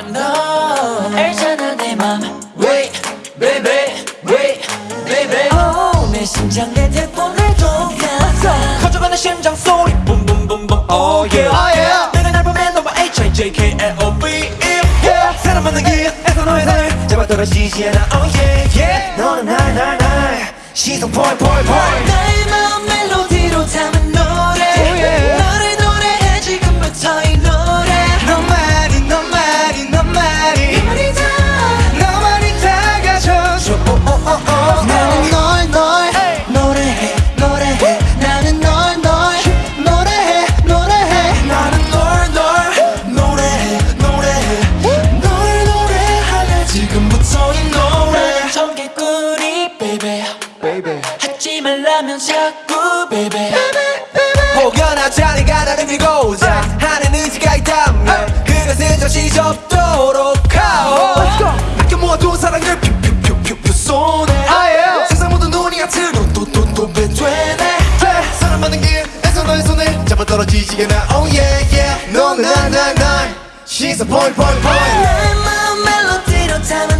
Oh no 알잖아 내맘. Wait baby wait baby. oh, 내 심장 내 대본을 독하다 커져가는 심장 소리. 붐붐붐붐. Oh yeah. Oh yeah. 내가 날 보면 너와 H-I-J-K-L-O-V yeah. 사람 만난 길에서 너의 손을 잡아 떨어지지 않아 Oh yeah. Yeah. 너는 날날날 시선 펄펄펄 나의 마 Baby 하지 말라면 자꾸 baby. 혹여나 자네가 나를 밀고 자. 하는 의지가 있다면 그것은 잠시 접도록 하오. 아껴 모아둔 사랑을 퓨퓨퓨퓨퓨 쏘네. 세상 모든 눈이 같은 또또또 사람 많은 길에서 너의 손을 잡아 떨어지지 않아 Oh yeah yeah. 날날날 시선 point point point. 나의 마음 멜로디로 담은